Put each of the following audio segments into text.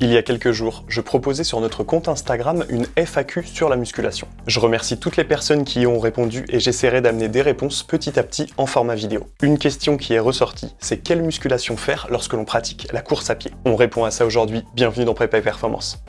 Il y a quelques jours, je proposais sur notre compte Instagram une FAQ sur la musculation. Je remercie toutes les personnes qui y ont répondu et j'essaierai d'amener des réponses petit à petit en format vidéo. Une question qui est ressortie, c'est quelle musculation faire lorsque l'on pratique la course à pied? On répond à ça aujourd'hui, bienvenue dans Prépa et Performance.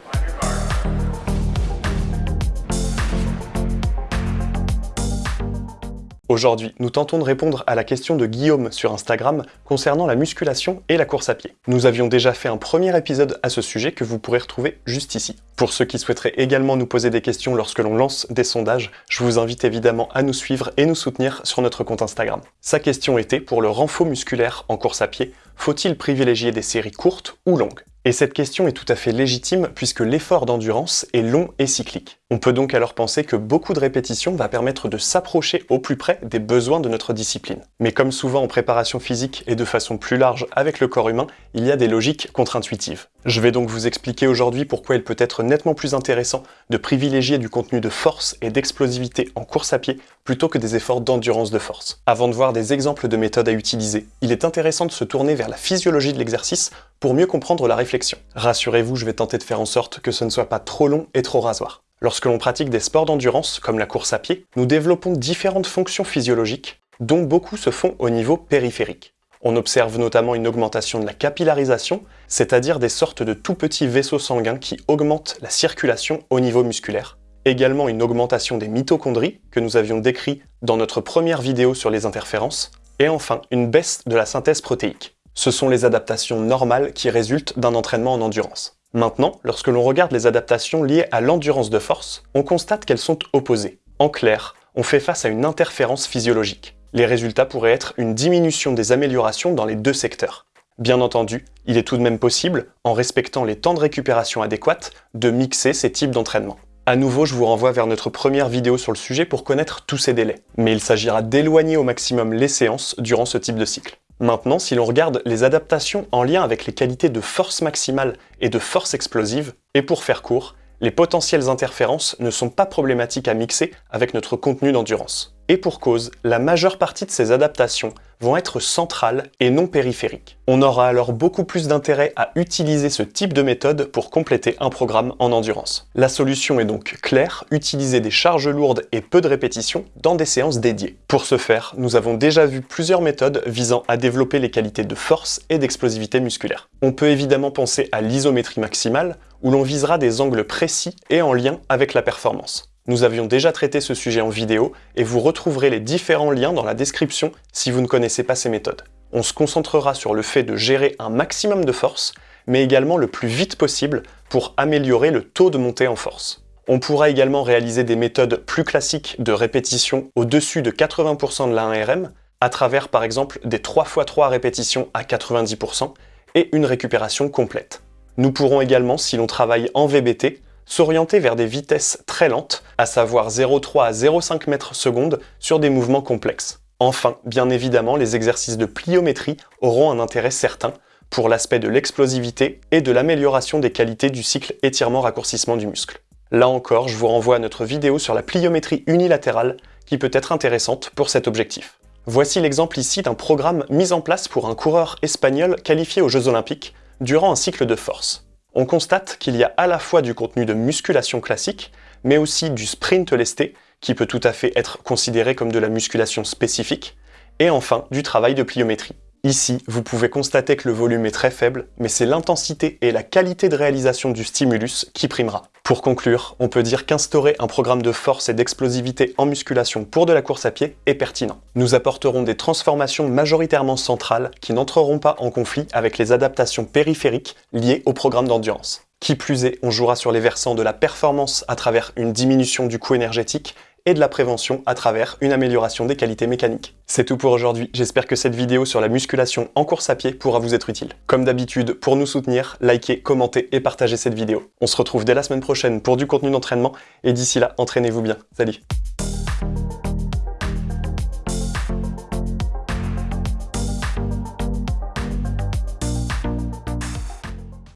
Aujourd'hui, nous tentons de répondre à la question de Guillaume sur Instagram concernant la musculation et la course à pied. Nous avions déjà fait un premier épisode à ce sujet que vous pourrez retrouver juste ici. Pour ceux qui souhaiteraient également nous poser des questions lorsque l'on lance des sondages, je vous invite évidemment à nous suivre et nous soutenir sur notre compte Instagram. Sa question était, pour le renfort musculaire en course à pied, faut-il privilégier des séries courtes ou longues? Et cette question est tout à fait légitime puisque l'effort d'endurance est long et cyclique. On peut donc alors penser que beaucoup de répétitions va permettre de s'approcher au plus près des besoins de notre discipline. Mais comme souvent en préparation physique et de façon plus large avec le corps humain, il y a des logiques contre-intuitives. Je vais donc vous expliquer aujourd'hui pourquoi il peut être nettement plus intéressant de privilégier du contenu de force et d'explosivité en course à pied plutôt que des efforts d'endurance de force. Avant de voir des exemples de méthodes à utiliser, il est intéressant de se tourner vers la physiologie de l'exercice pour mieux comprendre la réflexion. Rassurez-vous, je vais tenter de faire en sorte que ce ne soit pas trop long et trop rasoir. Lorsque l'on pratique des sports d'endurance, comme la course à pied, nous développons différentes fonctions physiologiques, dont beaucoup se font au niveau périphérique. On observe notamment une augmentation de la capillarisation, c'est-à-dire des sortes de tout petits vaisseaux sanguins qui augmentent la circulation au niveau musculaire. Également une augmentation des mitochondries, que nous avions décrit dans notre première vidéo sur les interférences. Et enfin, une baisse de la synthèse protéique. Ce sont les adaptations normales qui résultent d'un entraînement en endurance. Maintenant, lorsque l'on regarde les adaptations liées à l'endurance de force, on constate qu'elles sont opposées. En clair, on fait face à une interférence physiologique. Les résultats pourraient être une diminution des améliorations dans les deux secteurs. Bien entendu, il est tout de même possible, en respectant les temps de récupération adéquats, de mixer ces types d'entraînement. À nouveau, je vous renvoie vers notre première vidéo sur le sujet pour connaître tous ces délais. Mais il s'agira d'éloigner au maximum les séances durant ce type de cycle. Maintenant, si l'on regarde les adaptations en lien avec les qualités de force maximale et de force explosive, et pour faire court, les potentielles interférences ne sont pas problématiques à mixer avec notre contenu d'endurance. Et pour cause, la majeure partie de ces adaptations vont être centrales et non périphériques. On aura alors beaucoup plus d'intérêt à utiliser ce type de méthode pour compléter un programme en endurance. La solution est donc claire, utiliser des charges lourdes et peu de répétitions dans des séances dédiées. Pour ce faire, nous avons déjà vu plusieurs méthodes visant à développer les qualités de force et d'explosivité musculaire. On peut évidemment penser à l'isométrie maximale, où l'on visera des angles précis et en lien avec la performance. Nous avions déjà traité ce sujet en vidéo et vous retrouverez les différents liens dans la description si vous ne connaissez pas ces méthodes. On se concentrera sur le fait de gérer un maximum de force, mais également le plus vite possible pour améliorer le taux de montée en force. On pourra également réaliser des méthodes plus classiques de répétition au-dessus de 80% de la 1RM, à travers par exemple des 3x3 répétitions à 90% et une récupération complète. Nous pourrons également, si l'on travaille en VBT, s'orienter vers des vitesses très lentes, à savoir 0,3 à 0,5 mètres secondes sur des mouvements complexes. Enfin, bien évidemment, les exercices de pliométrie auront un intérêt certain pour l'aspect de l'explosivité et de l'amélioration des qualités du cycle étirement-raccourcissement du muscle. Là encore, je vous renvoie à notre vidéo sur la pliométrie unilatérale qui peut être intéressante pour cet objectif. Voici l'exemple ici d'un programme mis en place pour un coureur espagnol qualifié aux Jeux Olympiques durant un cycle de force on constate qu'il y a à la fois du contenu de musculation classique, mais aussi du sprint lesté, qui peut tout à fait être considéré comme de la musculation spécifique, et enfin du travail de pliométrie. Ici, vous pouvez constater que le volume est très faible, mais c'est l'intensité et la qualité de réalisation du stimulus qui primera. Pour conclure, on peut dire qu'instaurer un programme de force et d'explosivité en musculation pour de la course à pied est pertinent. Nous apporterons des transformations majoritairement centrales qui n'entreront pas en conflit avec les adaptations périphériques liées au programme d'endurance. Qui plus est, on jouera sur les versants de la performance à travers une diminution du coût énergétique et de la prévention à travers une amélioration des qualités mécaniques. C'est tout pour aujourd'hui, j'espère que cette vidéo sur la musculation en course à pied pourra vous être utile. Comme d'habitude, pour nous soutenir, likez, commentez et partagez cette vidéo. On se retrouve dès la semaine prochaine pour du contenu d'entraînement, et d'ici là, entraînez-vous bien. Salut